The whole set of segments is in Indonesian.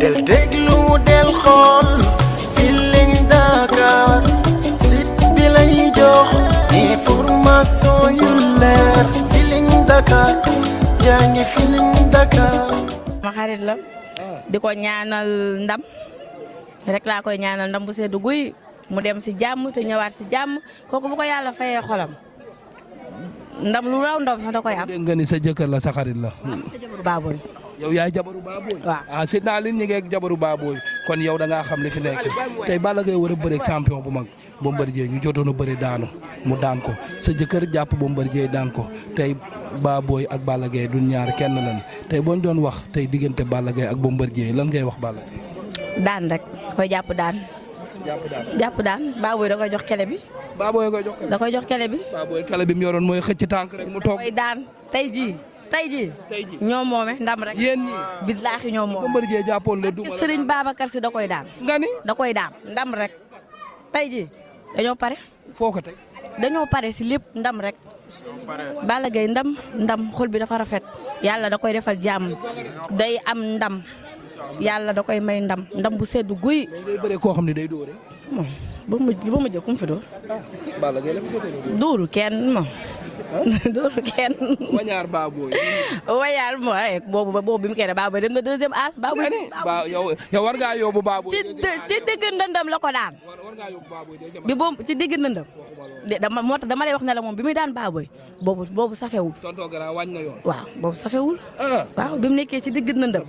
del déglu del xool Feeling Dakar site bi lay jox information yu leer Feeling Dakar yaa ngi Feeling Dakar ma xarit la di ko ñaanal ndam rek laa koy ñaanal ndam bu seddu guy mu dem si jàmm te ñëwaat si jàmm kooku bu ko yàlla fayee xolam ndam lu raw ndam sax da koy am. dégg nga ni sa jëkkër la sa xarit la. te jabaru baabooy. Yow yaay jabaru baabooy. ah seet naa leen jabaru baabooy kon yow da ngaa xam li fi nekk tey Balla Gaye war a bëre champion bu mag Bombardier ñu jotoon a bëri daanu mu daan ko sa jëkkër jàpp Bombardier daan ko tey baabooy ak Balla Gaye du ñaar kenn lan tey boo ñu doon wax tey diggante Balla Gaye ak Bombardier lan ngay wax Balla Gaye. daan rek koy jàpp daan. jàpp daan jàpp daan baabooy da koy jox kele bi. baabooy koy jox da koy jox kele bi. baabooy kale bi mu yoroon mooy xëcc tànk rek mu toog. daan tey jii tey jii ñoo moome ndam rek. yéen ñii. billaahi ñoo moome. Bombardier jàppoon la duma la Sëriñ Babacar si da koy daan. nga ni? Da koy daan. Ndam rek. Tey jii dañoo pare. Foo ko teg. dañoo pare si lépp ndam rek. Balla Gaye ndam ndam. Xol bi dafa rafet. Yàlla da koy defal jàmm. Day am ndam. Yàlla da koy may ndam. Ndam bu sedd guy. Mais ngay bëree koo xam ne day mu ba mu jëkkum fi dóor? Balla Gaye la dóore. dóoru kenn moom dóoru kenn wañaar baabooy. wayaal mooy boobu boobu bi mu def baabu dem na deuxième as baabu ba yow yow war ngaa yóbbu baabooy. ci ci digg ndëndam la ko daan war ngaa yóbbu baabooy bi boobu ci digg ndëndam de dama moo tax dama lay wax ne la moom bi muy daan baaboy boobu boobu safewul tonton Gara wàññi na yoon. waaw boobu safewul ah. waaw bi mu nekkee ci digg ndëndam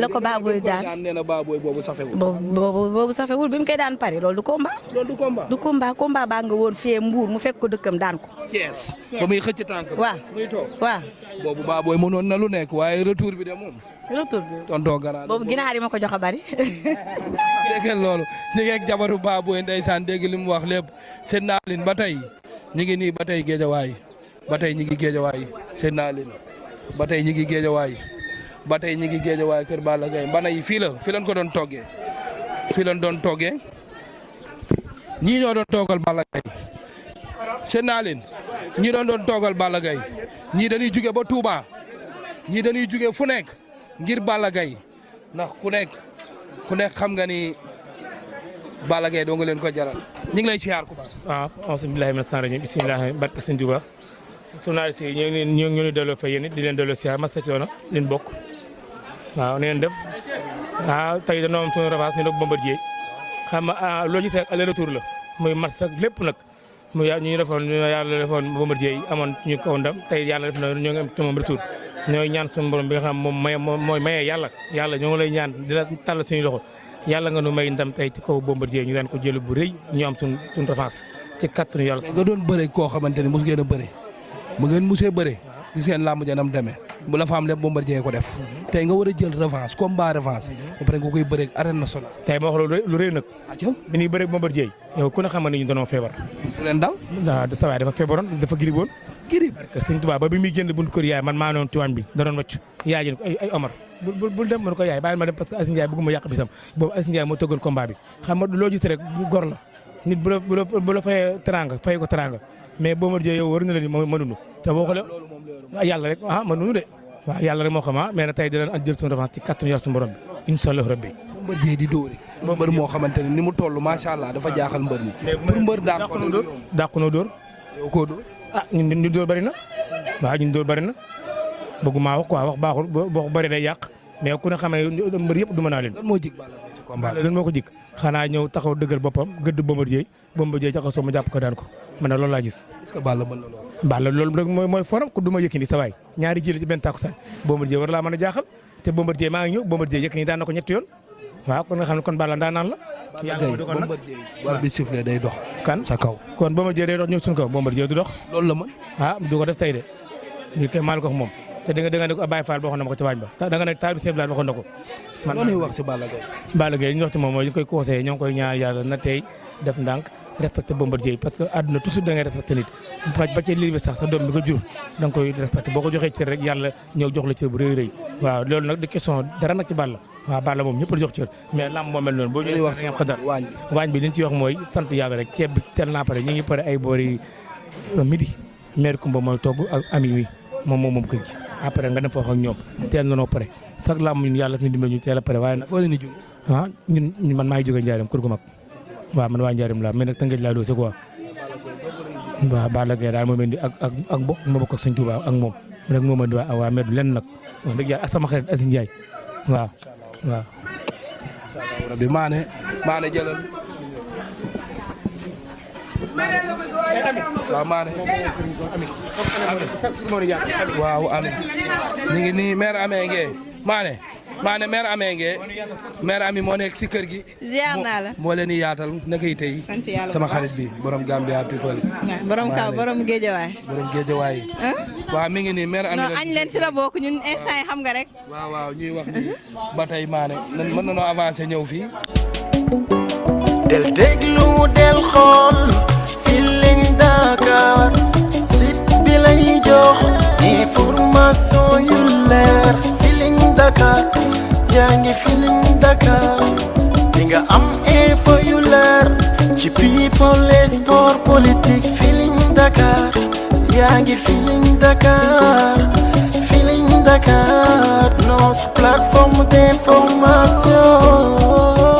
la ko baaboy daan nee na baabooy boobu safewul. boobu boobu safewul bi mu koy daan pare loolu du combat loolu du combat. du combat combat baa nga woon fee mbuur mu fekk ko dëkkam daan ko Thiès. ba muy xëcc tànk. waaw. Muy toog. waaw. Boobu baabooy mënoon na lu nekk waaye retour bi de moom. retour bi. Tonton Gara. boobu ginaar yi ma ko jox a bari. Dégg ngeen loolu. Ñu ngi ak jabaru baabooy ndeysaan dégg li mu wax lépp. Seen naa leen ba tey. Ñu ngi nii ba tey géejawaay. Ba tey ñu ngi géejawaay. Seen naa leen. Ba tey ñu ngi géejawaay. Ba tey ñu ngi géejawaay kër Balla Gaye. Mbana yi fii la. Fii lañ ko doon toggee. Fii lañ doon toggee. Ñii ñoo doon toogal Balla Gaye. Seen naa leen. Ñii doon doon toogal Balla Gaye. Ñii dañuy juge ba Touba. Ñii dañuy juge fu nekk ngir Balla Gaye. Ndax ku nekk ku nekk xam nga ni Balla Gaye doo nga leen ko jaral. Ñu ngi lay siyaar ku baax. waaw mina shaytaani rajiim. Bismillaahi barke sëñ Tuuba journaliste yi ñoo ngi ñoo ngi leen delloo fa yéen di leen delloo siyaar masta coono leen bokk. Waaw neen def. Waaw tey dañoo am suñu revanche ñu nag Bombardier. Xam nga loo gis rek aller retour la. Muy match ak lépp nag mu ya ñu defoon ñu yàlla defoon yi amoon ñu kaw ndam tey yàlla def na ñoo ngi am ci moom retour. Ñooy ñaan suñu borom bi nga xam moom may mooy mayee yàlla. Yàlla ngi lay ñaan di la tàll suñu loxo. Yàlla nga nu may ndam tey ci kaw Bombardier ñu daan ko jël bu rëy ñu am suñ suñ revanche ci kattanu yàlla. Nga doon bëre koo xamante ni mos ngeen mu ngeen musee bëre gis ngeen làmb ja nam demee bu la fa am lépp Bombardier ko def. Tey nga war a jël revanche combat revanche. Ba pare nga koy bëre ak arène nationale. tey ma wax loolu lu rëy nag. Bi ñuy bëre Bombardier yow ku ne xam ne ñu doonoo feebar. Ku leen dal? Waaw da sawaay dafa feebaroon dafa girib woon. Girib sëñ Tuubaa ba bi muy génn bunt kër yaay man maa noon tuwaañ bi da doon wàcc. Yaay ji ko ay ay Omar bul bul dem. Mën ko yaay bàyyi ma dem parce que Aziz Ndiaye bëgguma yàq bisam. Boobu Aziz Ndiaye moo tëggoon combat bi. Xam nga loo gis rek gor la. Nit bu la bu la bu la fayee teranga fay ko teranga mais Bombardier yow war na ni mënuñu te boo xoolee yàlla rek ah mënuñu de waaw yàlla rek moo xam ah mais nag tey dinañ jël suñu revanche ci kattanu yàlla suñu borom bi incha allah rabbi Bombardier di dóore mbër moo xamante ne ni mu toll macha allah dafa jaaxal mbër mi pour mbër daan ko dóor dàqu noo dóor yow koo dóor ah ñun ñu dóor bëri na waaw ñun dóor bëri na bëgguma wax quoi wax baaxul boo bëri day yàq mais ku ne xamee mbër yëpp du mën naa leen combat. Lan moo ko jik. Xanaa ñëw taxaw dëggal boppam gëdd Bombardier Bombardier jaxasoo ma jàpp ko daan ko. Man na loolu laa gis. Est-ce que Balla mën na loolu? Balla loolu rek mooy mooy forum ku du ma Yékini sa waay. Ñaari jël ci benn takkusaan Bombardier war laa mën a jaaxal. Te Bombardier maa ngi ñëw Bombardier Yékini daan na ko ñetti yoon. Waaw kon nga xam ne kon Balla daan naan la. Balla Gaye Bombardier war bi sifflé day dox kan? sa kaw. Kon Bombardier day dox ñëw suñu kaw. Bombardier du dox. Loolu la mën. Ah du ko def tey de. Lii kay ko moom te da nga da nga ne ko Baye Fall xam ne ma ko ci waañ ba. Da nga ne taal bi Sèye Blane waxoon na ko. Man loolu wax si Balla Gaye. Balla Gaye ñu wax ci moom mooy ñu koy conseillé ñoo ngi koy ñaan yàlla na tey def ndànk respecté Bombardier parce que àdduna toujours da ngay respecté nit. Ba ci lii bi sax sa doom bi nga jur da nga koy respecté. Boo ko joxee cër rek yàlla ñëw jox la cër bu rëy rëy. Waaw loolu nag di question dara nag ci Balla. Waaw Balla moom ñëpp la jox cër. Mais lamb moo mel noonu. Boo ñëwee wax nga xadar waañ bi. li ñu ci wax mooy sant yàlla rek. Ceeb bi teel naa pare ñu ngi pare ay boori midi. Maire Kumba mooy togg ak ami wi moom moom moom kër gi après nga dem wax ak ñoom. teel na noo pare. Sax làmb ñun yàlla fi ñu dimbali ñu teel waaye nag foo leen di jóg ah ñun ñun man maa ngi jógee Njaareem kër gu mag. Waaw man waa Njaareem laa mais nag Tëngéej laa doose quoi. Waaw Balla Gaye daal moo mel ni ak ak ak bokk ma bokk ak sëñ Tuubaa ak rek mel ni waa waa med lenn nag. Wax dëgg yàlla ak sama xarit Asin Ndiaye. Waaw waaw. Rabbi maane maane jëlal waaw maane waaw ami ñu ngi nii maire amee ngee maane maane maire amee ngee maire ami moo nekk si kër gi ziar naa la. moo leen di yaatal naka yi tey sama xarit bi borom Gambia people borom kaw borom géejawaay. borom géejawaay waaw mi ngi nii maire ami non añ leen si la bokk ñun instant yi xam nga rek. waaw waaw ñuy wax ni ba tey maane mën nañoo avancer ñëw fii del déglu del xool Feeling Dakar site bi lay jox information yu leer. Feeling Dakar yaa ngi Feeling Dakar. Di nga am info yu leer. Ci people et sport politique Feeling Dakar yaa ngi Feeling Dakar. Feeling Dakar notre plateforme d'information